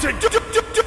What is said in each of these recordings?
to du- du- du- du- du-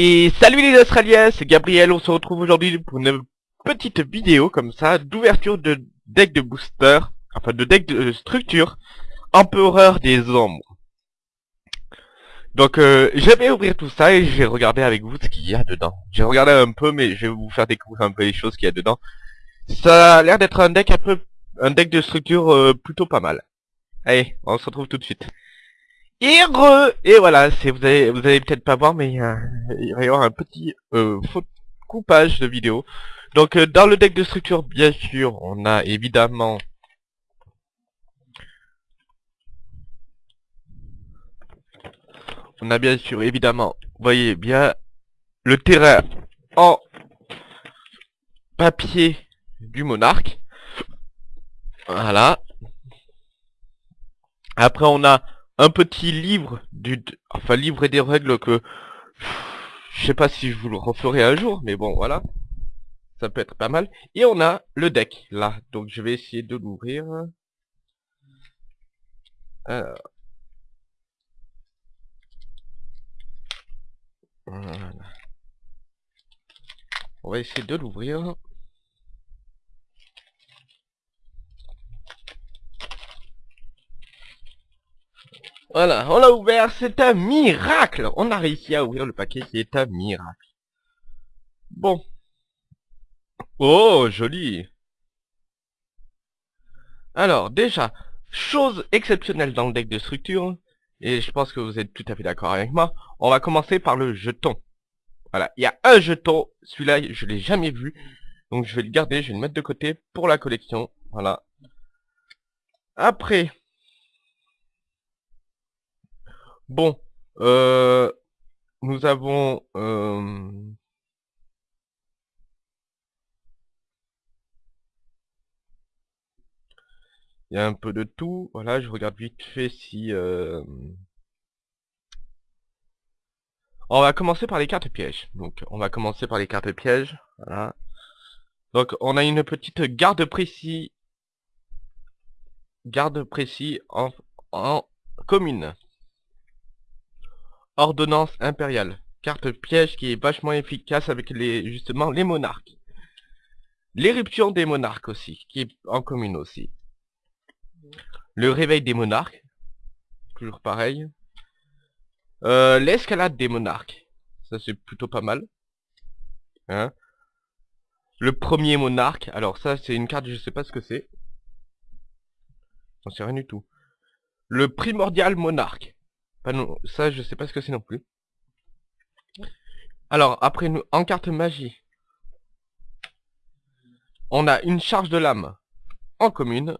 Et salut les Australiens, c'est Gabriel, on se retrouve aujourd'hui pour une petite vidéo comme ça, d'ouverture de deck de booster, enfin de deck de structure, Empereur des ombres. Donc euh, je vais ouvrir tout ça et je vais regarder avec vous ce qu'il y a dedans. J'ai regardé un peu mais je vais vous faire découvrir un peu les choses qu'il y a dedans. Ça a l'air d'être un deck un peu, un deck de structure euh, plutôt pas mal. Allez, on se retrouve tout de suite. Et Et voilà, vous allez vous allez peut-être pas voir, mais il y avoir un petit euh, coupage de vidéo. Donc euh, dans le deck de structure, bien sûr, on a évidemment on a bien sûr évidemment, voyez bien le terrain en papier du monarque. Voilà. Après on a un petit livre du enfin livre et des règles que je sais pas si je vous le referai un jour mais bon voilà. Ça peut être pas mal. Et on a le deck là. Donc je vais essayer de l'ouvrir. On va essayer de l'ouvrir Voilà, on l'a ouvert, c'est un miracle On a réussi à ouvrir le paquet, c'est un miracle. Bon. Oh, joli Alors, déjà, chose exceptionnelle dans le deck de structure, et je pense que vous êtes tout à fait d'accord avec moi, on va commencer par le jeton. Voilà, il y a un jeton, celui-là, je l'ai jamais vu, donc je vais le garder, je vais le mettre de côté pour la collection, voilà. Après, Bon, euh, nous avons... Euh, il y a un peu de tout. Voilà, je regarde vite fait si... Euh, on va commencer par les cartes pièges. Donc, on va commencer par les cartes pièges. Voilà. Donc, on a une petite garde précis. Garde précis en, en commune. Ordonnance impériale. Carte piège qui est vachement efficace avec les justement les monarques. L'éruption des monarques aussi, qui est en commune aussi. Le réveil des monarques. Toujours pareil. Euh, L'escalade des monarques. Ça c'est plutôt pas mal. Hein le premier monarque. Alors ça c'est une carte, je sais pas ce que c'est. J'en sais rien du tout. Le primordial monarque non, ça je sais pas ce que c'est non plus. Alors, après nous, en carte magie, on a une charge de lame en commune.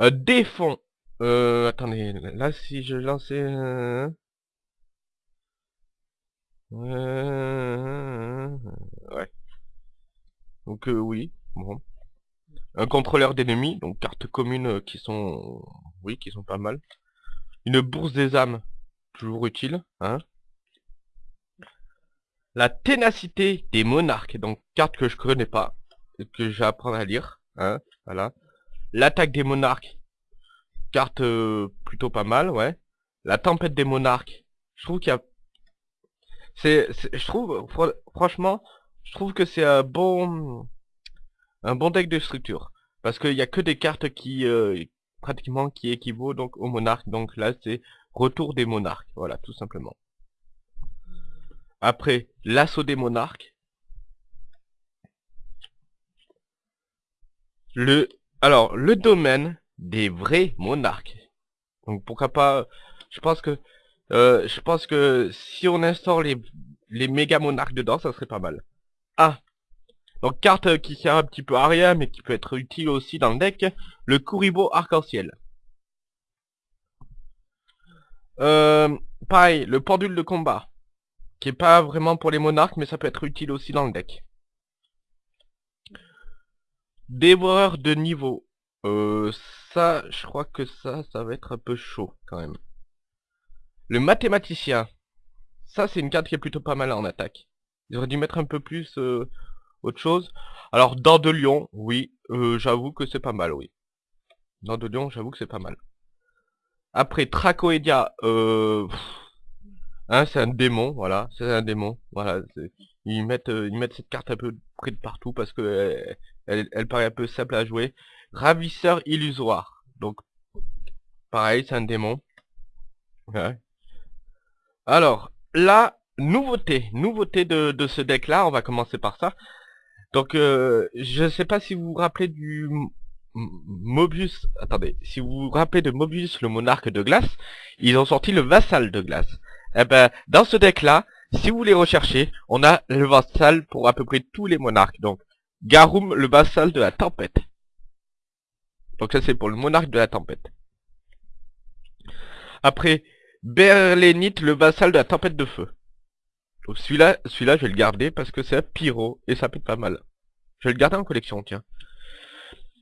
Euh, des fonds. Euh, attendez, là si je lançais... Euh, euh, ouais. Donc euh, oui, bon. Un contrôleur d'ennemis, donc cartes communes qui sont... Oui, qui sont pas mal. Une bourse des âmes, toujours utile, hein. La ténacité des monarques, donc carte que je connais pas, que apprendre à lire, hein, voilà. L'attaque des monarques, carte euh, plutôt pas mal, ouais. La tempête des monarques, je trouve qu'il y a... C'est, je trouve, franchement, je trouve que c'est un bon, un bon deck de structure. Parce qu'il y a que des cartes qui, euh, pratiquement qui équivaut donc au monarque. Donc là, c'est retour des monarques. Voilà, tout simplement. Après, l'assaut des monarques. Le, alors, le domaine des vrais monarques. Donc pourquoi pas, je pense que, euh, je pense que si on instaure les, les méga monarques dedans, ça serait pas mal. Ah, donc carte qui sert un petit peu à rien, mais qui peut être utile aussi dans le deck, le Kuribo arc-en-ciel. Euh, pareil, le pendule de combat. qui est pas vraiment pour les monarques, mais ça peut être utile aussi dans le deck. Dévoreur de niveau. Euh, ça, je crois que ça, ça va être un peu chaud quand même. Le mathématicien. Ça, c'est une carte qui est plutôt pas mal en attaque. Ils auraient dû mettre un peu plus euh, autre chose? Alors, dents de lion, oui, euh, j'avoue que c'est pas mal, oui. Dents de lion, j'avoue que c'est pas mal. Après, Tracoedia, euh... Hein, c'est un démon, voilà, c'est un démon, voilà. Ils mettent, euh, ils mettent cette carte un peu près de partout parce que elle, elle, paraît un peu simple à jouer. Ravisseur illusoire, donc pareil, c'est un démon. Alors, la nouveauté, nouveauté de, de ce deck-là, on va commencer par ça. Donc, euh, je sais pas si vous vous rappelez du Mobius, attendez, si vous vous rappelez de Mobius, le monarque de glace, ils ont sorti le vassal de glace. Eh ben, dans ce deck-là, si vous les recherchez, on a le vassal pour à peu près tous les monarques. Donc, Garum, le vassal de la tempête. Donc ça, c'est pour le monarque de la tempête. Après, Berlénite, le vassal de la tempête de feu. Celui-là, celui-là, je vais le garder parce que c'est un pyro et ça peut être pas mal. Je vais le garder en collection, tiens.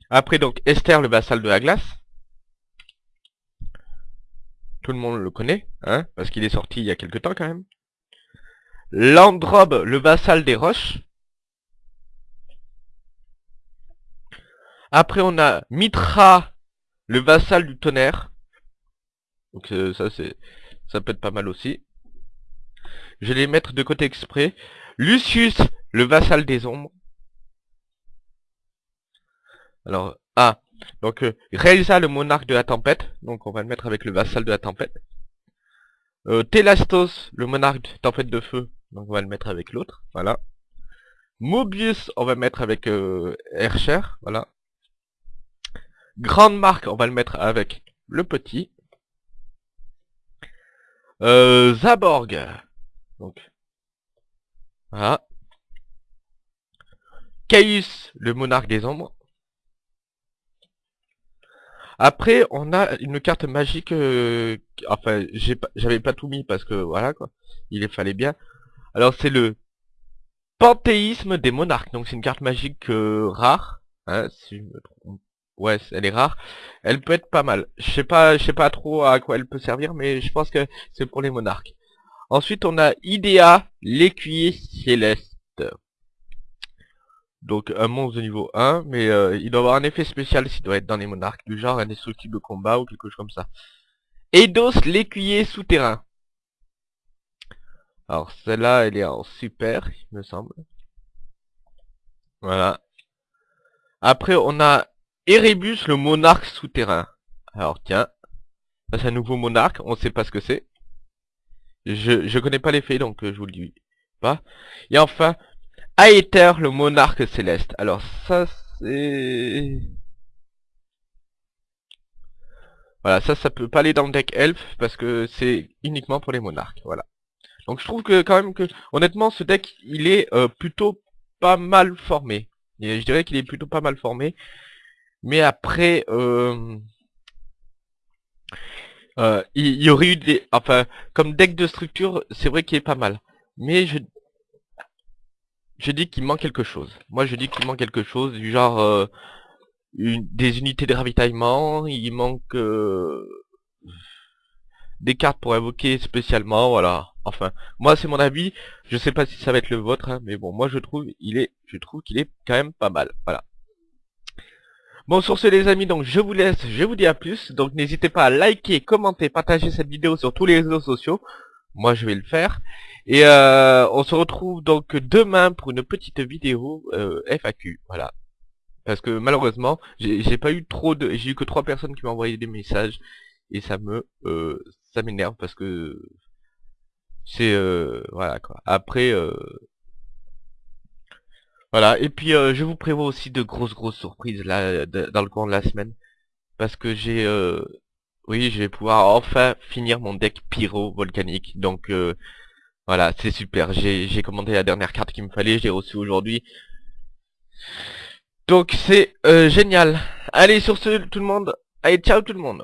Après, donc, Esther, le vassal de la glace. Tout le monde le connaît, hein, parce qu'il est sorti il y a quelque temps quand même. Landrobe, le vassal des roches. Après, on a Mitra, le vassal du tonnerre. Donc euh, ça, c'est, ça peut être pas mal aussi. Je vais les mettre de côté exprès. Lucius, le vassal des ombres. Alors, ah, donc euh, le monarque de la tempête. Donc on va le mettre avec le vassal de la tempête. Euh, Telastos, le monarque de tempête de feu. Donc on va le mettre avec l'autre, voilà. Mobius, on va le mettre avec euh, Hercher, voilà. Grande marque, on va le mettre avec le petit. Euh, Zaborg, donc voilà. Caius, le monarque des ombres. Après, on a une carte magique, euh, enfin, j'avais pas tout mis parce que, voilà, quoi, il fallait bien. Alors, c'est le Panthéisme des monarques, donc c'est une carte magique euh, rare, hein. Ouais, elle est rare. Elle peut être pas mal. Je sais pas, je sais pas trop à quoi elle peut servir, mais je pense que c'est pour les monarques. Ensuite, on a Idea, l'écuyer céleste. Donc un monstre de niveau 1, mais euh, il doit avoir un effet spécial s'il doit être dans les monarques, du genre indestructible combat ou quelque chose comme ça. Eidos, l'écuyer souterrain. Alors celle-là, elle est en super, il me semble. Voilà. Après, on a Erebus, le monarque souterrain. Alors tiens, c'est un nouveau monarque, on sait pas ce que c'est. Je, je connais pas l'effet, donc euh, je vous le dis pas. Et enfin, Aether, le monarque céleste. Alors ça, c'est... Voilà, ça, ça peut pas aller dans le deck elf, parce que c'est uniquement pour les monarques, voilà. Donc je trouve que quand même que, honnêtement, ce deck, il est euh, plutôt pas mal formé. Je dirais qu'il est plutôt pas mal formé. Mais après, euh, euh, il y, aurait eu des... Enfin, comme deck de structure, c'est vrai qu'il est pas mal. Mais je, je dis qu'il manque quelque chose. Moi, je dis qu'il manque quelque chose du genre euh, des unités de ravitaillement. Il manque euh, des cartes pour invoquer spécialement. Voilà. Enfin, moi, c'est mon avis. Je sais pas si ça va être le vôtre, hein, mais bon, moi, je trouve il est, je trouve qu'il est quand même pas mal. Voilà. Bon, sur ce, les amis, donc je vous laisse. Je vous dis à plus. Donc, n'hésitez pas à liker, commenter, partager cette vidéo sur tous les réseaux sociaux. Moi, je vais le faire. Et euh, on se retrouve donc demain pour une petite vidéo euh, FAQ, voilà. Parce que malheureusement, j'ai pas eu trop de... J'ai eu que trois personnes qui m'ont envoyé des messages. Et ça me... Euh, ça m'énerve parce que... C'est... Euh, voilà quoi. Après... Euh, voilà, et puis je vous prévois aussi de grosses grosses surprises là dans le cours de la semaine. Parce que j'ai... oui, je vais pouvoir enfin finir mon deck pyro volcanique. Donc... Voilà, c'est super. J'ai commandé la dernière carte qu'il me fallait, je l'ai reçue aujourd'hui. Donc c'est euh, génial. Allez, sur ce, tout le monde. Allez, ciao tout le monde.